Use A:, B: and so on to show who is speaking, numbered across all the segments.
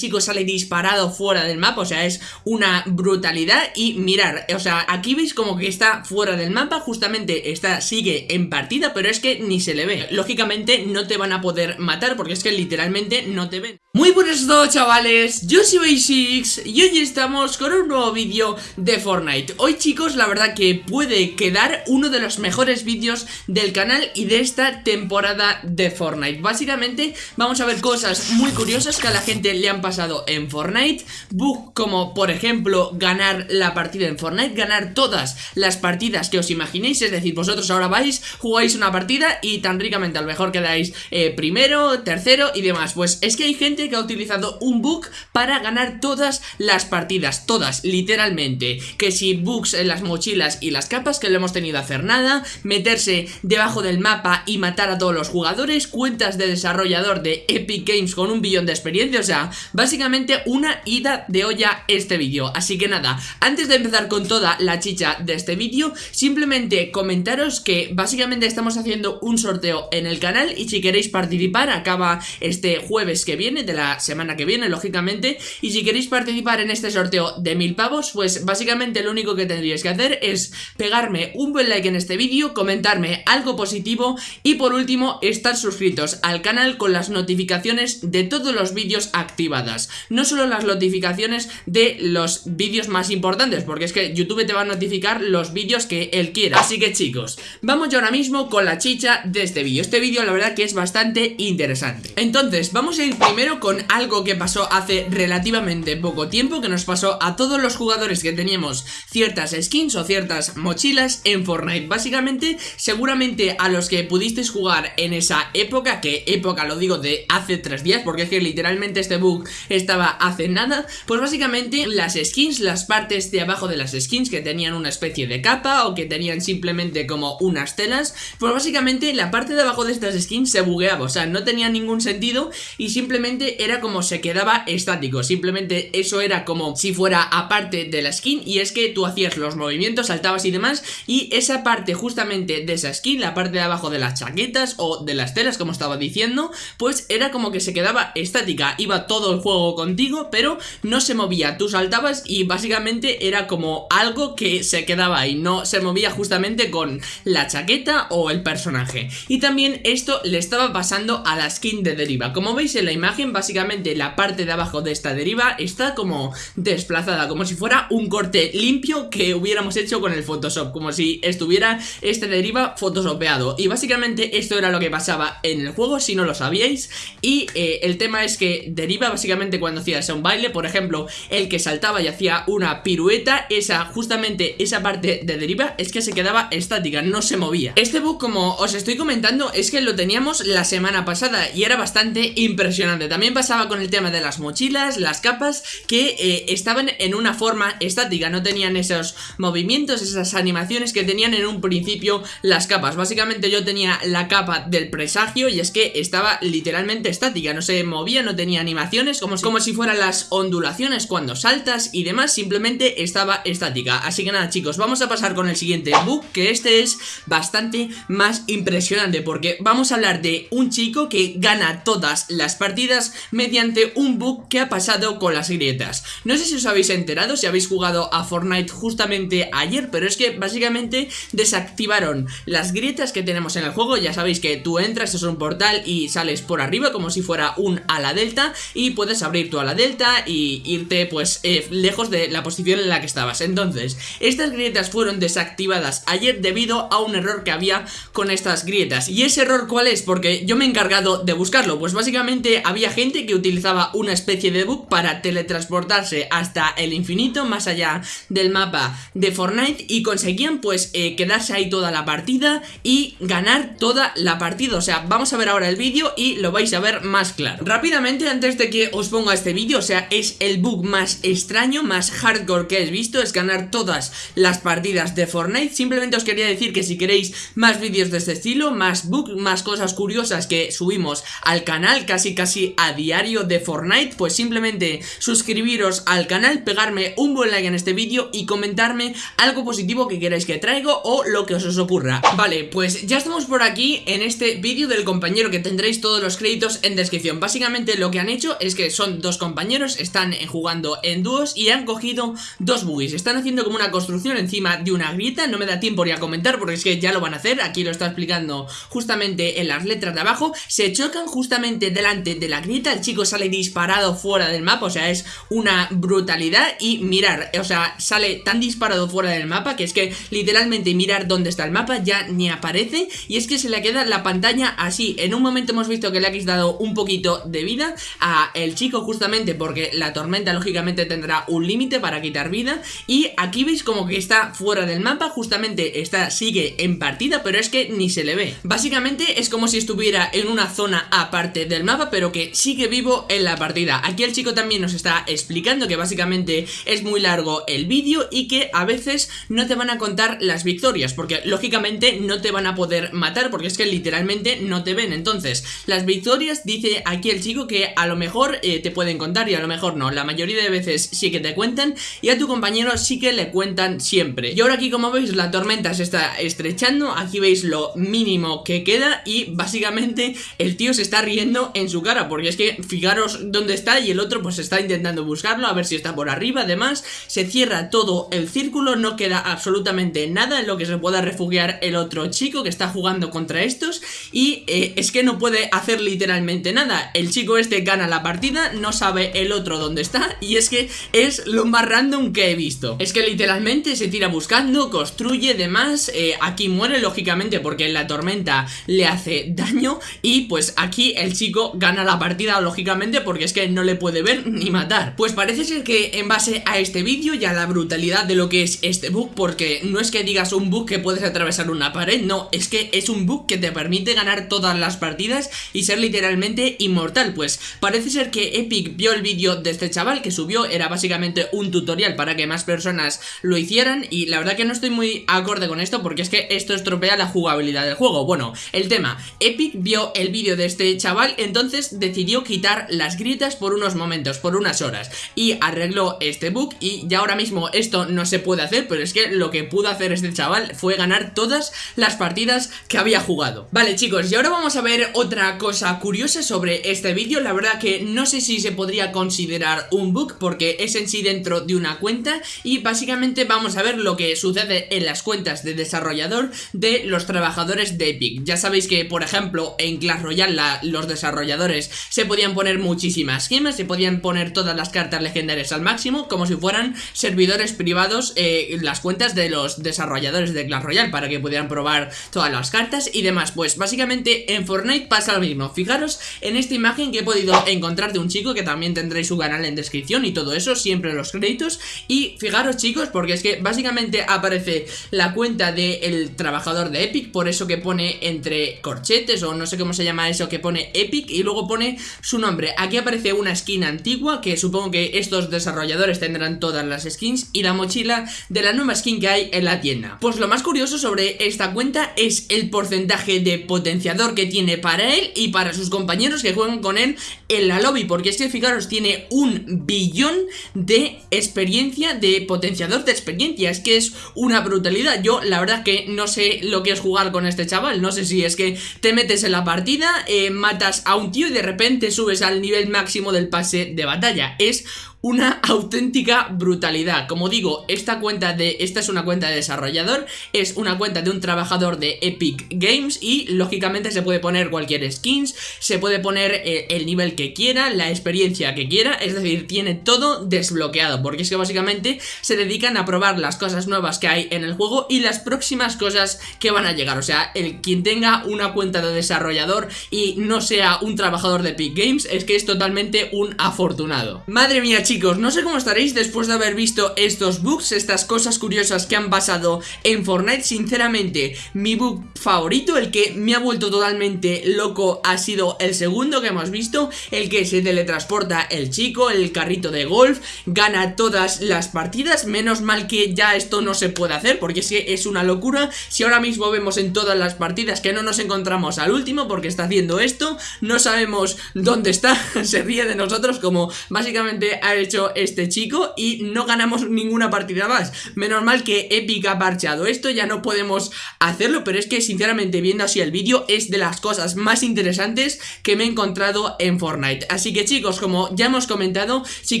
A: chico sale disparado fuera del mapa, o sea, es una brutalidad y mirar, o sea, aquí veis como que está fuera del mapa, justamente está, sigue en partida, pero es que ni se le ve. Lógicamente no te van a poder matar porque es que literalmente no te ven. Muy buenos todos chavales, yo soy Basics y hoy estamos con un nuevo vídeo de Fortnite. Hoy chicos, la verdad que puede quedar uno de los mejores vídeos del canal y de esta temporada de Fortnite. Básicamente vamos a ver cosas muy curiosas que a la gente le han pasado pasado en Fortnite Bug como por ejemplo ganar la partida en Fortnite Ganar todas las partidas que os imaginéis Es decir, vosotros ahora vais, jugáis una partida y tan ricamente a lo mejor quedáis eh, primero, tercero y demás. Pues es que hay gente que ha utilizado un bug para ganar todas las partidas Todas, literalmente. Que si bugs en las mochilas y las capas que lo hemos tenido hacer nada Meterse debajo del mapa y matar a todos los jugadores Cuentas de desarrollador de Epic Games con un billón de experiencia O sea, Básicamente una ida de olla este vídeo. Así que nada, antes de empezar con toda la chicha de este vídeo Simplemente comentaros que básicamente estamos haciendo un sorteo en el canal Y si queréis participar, acaba este jueves que viene, de la semana que viene, lógicamente. Y si queréis participar en este sorteo de mil pavos Pues básicamente lo único que tendríais que hacer es pegarme un buen like en este vídeo Comentarme algo positivo Y por último, estar suscritos al canal con las notificaciones de todos los vídeos activados no solo las notificaciones de los vídeos más importantes, porque es que YouTube te va a notificar los vídeos que él quiera. Así que chicos, vamos ya ahora mismo con la chicha de este vídeo. Este vídeo la verdad que es bastante interesante. Entonces, vamos a ir primero con algo que pasó hace relativamente poco tiempo, que nos pasó a todos los jugadores que teníamos ciertas skins o ciertas mochilas en Fortnite. Básicamente, seguramente a los que pudisteis jugar en esa época, que época lo digo de hace tres días, porque es que literalmente este bug estaba hace nada Pues básicamente las skins, las partes de abajo de las skins que tenían una especie de capa o que tenían simplemente como unas telas Pues básicamente la parte de abajo de estas skins se bugueaba, o sea, no tenía ningún sentido y simplemente era como se quedaba estático Simplemente eso era como si fuera aparte de la skin y es que tú hacías los movimientos, saltabas y demás y esa parte justamente de esa skin, la parte de abajo de las chaquetas o de las telas como estaba diciendo Pues era como que se quedaba estática, iba todo el juego contigo, pero no se movía, tú saltabas y básicamente era como algo que se quedaba ahí, no se movía justamente con la chaqueta o el personaje. Y también esto le estaba pasando a la skin de deriva, como veis en la imagen, básicamente la parte de abajo de esta deriva está como desplazada, como si fuera un corte limpio que hubiéramos hecho con el Photoshop, como si estuviera esta deriva photoshopeado. Y básicamente esto era lo que pasaba en el juego, si no lo sabíais, y eh, el tema es que deriva básicamente cuando hacías un baile, por ejemplo, el que saltaba y hacía una pirueta, esa, justamente esa parte de deriva es que se quedaba estática, no se movía. Este bug, como os estoy comentando, es que lo teníamos la semana pasada y era bastante impresionante. También pasaba con el tema de las mochilas, las capas, que eh, estaban en una forma estática, no tenían esos movimientos, esas animaciones que tenían en un principio las capas. Básicamente yo tenía la capa del presagio y es que estaba literalmente estática, no se movía, no tenía animaciones, como si, como si fueran las ondulaciones cuando saltas y demás, simplemente estaba estática. Así que nada chicos, vamos a pasar con el siguiente bug, que este es bastante más impresionante, porque vamos a hablar de un chico que gana todas las partidas mediante un bug que ha pasado con las grietas. No sé si os habéis enterado, si habéis jugado a Fortnite justamente ayer, pero es que básicamente desactivaron las grietas que tenemos en el juego, ya sabéis que tú entras, es un portal y sales por arriba como si fuera un ala delta y puedes abrir tu ala delta y irte pues eh, lejos de la posición en la que estabas. Entonces, estas grietas fueron desactivadas ayer debido a un error que había con estas grietas. ¿Y ese error cuál es? Porque yo me he encargado de buscarlo. Pues básicamente había gente que utilizaba una especie de bug para teletransportarse hasta el infinito Más allá del mapa de Fortnite Y conseguían pues eh, quedarse ahí toda la partida y ganar toda la partida. O sea, vamos a ver ahora el vídeo y lo vais a ver más claro. Rápidamente, antes de que os pongo este vídeo, o sea, es el bug más extraño, más hardcore que he visto, es ganar todas las partidas de Fortnite, simplemente os quería decir que si queréis más vídeos de este estilo, más bug, más cosas curiosas que subimos al canal casi casi a diario de Fortnite, pues simplemente suscribiros al canal, pegarme un buen like en este vídeo y comentarme algo positivo que queráis que traigo o lo que os, os ocurra. Vale, pues ya estamos por aquí en este vídeo del compañero que tendréis todos los créditos en descripción. Básicamente lo que han hecho es que son dos compañeros, están jugando en dúos y han cogido dos buggies. Están haciendo como una construcción encima de una grieta, no me da tiempo ni a comentar porque es que ya lo van a hacer, aquí lo está explicando justamente en las letras de abajo. Se chocan justamente delante de la grieta, el chico sale disparado fuera del mapa, o sea, es una brutalidad y mirar, o sea, sale tan disparado fuera del mapa que es que literalmente mirar dónde está el mapa ya ni aparece y es que se le queda la pantalla así. En un momento hemos visto que le ha dado un poquito de vida a el chico justamente porque la tormenta lógicamente tendrá un límite para quitar vida y aquí veis como que está fuera del mapa, justamente está, sigue en partida pero es que ni se le ve. Básicamente es como si estuviera en una zona aparte del mapa pero que sigue vivo en la partida. Aquí el chico también nos está explicando que básicamente es muy largo el vídeo y que a veces no te van a contar las victorias porque lógicamente no te van a poder matar porque es que literalmente no te ven. Entonces, las victorias dice aquí el chico que a lo mejor te pueden contar y a lo mejor no. La mayoría de veces sí que te cuentan y a tu compañero sí que le cuentan siempre. Y ahora aquí como veis la tormenta se está estrechando, aquí veis lo mínimo que queda y básicamente el tío se está riendo en su cara porque es que fijaros dónde está y el otro pues está intentando buscarlo a ver si está por arriba. Además, se cierra todo el círculo, no queda absolutamente nada en lo que se pueda refugiar el otro chico que está jugando contra estos y eh, es que no puede hacer literalmente nada. El chico este gana la partida, no sabe el otro dónde está y es que es lo más random que he visto. Es que literalmente se tira buscando, construye demás, eh, aquí muere lógicamente porque la tormenta le hace daño y pues aquí el chico gana la partida lógicamente porque es que no le puede ver ni matar. Pues parece ser que en base a este vídeo y a la brutalidad de lo que es este bug, porque no es que digas un bug que puedes atravesar una pared, no, es que es un bug que te permite ganar todas las partidas y ser literalmente inmortal, pues parece ser que Epic vio el vídeo de este chaval que subió, era básicamente un tutorial para que más personas lo hicieran y la verdad que no estoy muy acorde con esto porque es que esto estropea la jugabilidad del juego. Bueno, el tema, Epic vio el vídeo de este chaval, entonces decidió quitar las grietas por unos momentos, por unas horas y arregló este bug y ya ahora mismo esto no se puede hacer, pero es que lo que pudo hacer este chaval fue ganar todas las partidas que había jugado. Vale chicos, y ahora vamos a ver otra cosa curiosa sobre este vídeo, la verdad que no sé si se podría considerar un bug porque es en sí dentro de una cuenta y básicamente vamos a ver lo que sucede en las cuentas de desarrollador de los trabajadores de Epic. Ya sabéis que por ejemplo en Clash Royale los desarrolladores se podían poner muchísimas gemas, se podían poner todas las cartas legendarias al máximo como si fueran servidores privados eh, las cuentas de los desarrolladores de Clash Royale para que pudieran probar todas las cartas y demás. Pues básicamente en Fortnite pasa lo mismo. Fijaros en esta imagen que he podido encontrar de un chico que también tendréis su canal en descripción y todo eso, siempre los créditos. Y fijaros chicos, porque es que básicamente aparece la cuenta del trabajador de Epic, por eso que pone entre corchetes o no sé cómo se llama eso que pone Epic y luego pone su nombre. Aquí aparece una skin antigua que supongo que estos desarrolladores tendrán todas las skins y la mochila de la nueva skin que hay en la tienda. Pues lo más curioso sobre esta cuenta es el porcentaje de potenciador que tiene para él y para sus compañeros que juegan con él en la lobby, porque es que fijaros, tiene un billón de experiencia, de potenciador de experiencia, es que es una brutalidad. Yo la verdad que no sé lo que es jugar con este chaval, no sé si es que te metes en la partida, eh, matas a un tío y de repente subes al nivel máximo del pase de batalla. Es una auténtica brutalidad. Como digo, esta cuenta de esta es una cuenta de desarrollador, es una cuenta de un trabajador de Epic Games y lógicamente se puede poner cualquier skins, se puede poner eh, el nivel que quiera, la experiencia que quiera, es decir, tiene todo desbloqueado, porque es que básicamente se dedican a probar las cosas nuevas que hay en el juego y las próximas cosas que van a llegar, o sea, el quien tenga una cuenta de desarrollador y no sea un trabajador de Epic Games es que es totalmente un afortunado. Madre mía, chicos, no sé cómo estaréis después de haber visto estos bugs, estas cosas curiosas que han pasado en Fortnite. Sinceramente, mi bug favorito, el que me ha vuelto totalmente loco ha sido el segundo que hemos visto El que se teletransporta el chico, el carrito de golf, gana todas las partidas. Menos mal que ya esto no se puede hacer porque es que es una locura. Si ahora mismo vemos en todas las partidas que no nos encontramos al último porque está haciendo esto No sabemos dónde está, se ríe de nosotros como básicamente a hecho este chico y no ganamos ninguna partida más. Menos mal que Epic ha parcheado esto, ya no podemos hacerlo, pero es que sinceramente viendo así el vídeo es de las cosas más interesantes que me he encontrado en Fortnite. Así que chicos, como ya hemos comentado, si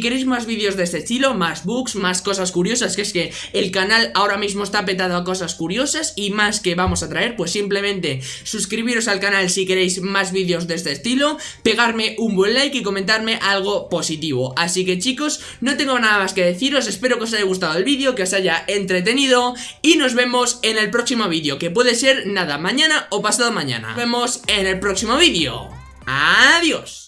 A: queréis más vídeos de este estilo, más bugs, más cosas curiosas, que es que el canal ahora mismo está petado a cosas curiosas y más que vamos a traer, pues simplemente suscribiros al canal si queréis más vídeos de este estilo, pegarme un buen like y comentarme algo positivo. Así que chicos, no tengo nada más que deciros, espero que os haya gustado el vídeo, que os haya entretenido y nos vemos en el próximo vídeo, que puede ser nada, mañana o pasado mañana. Nos vemos en el próximo vídeo. Adiós.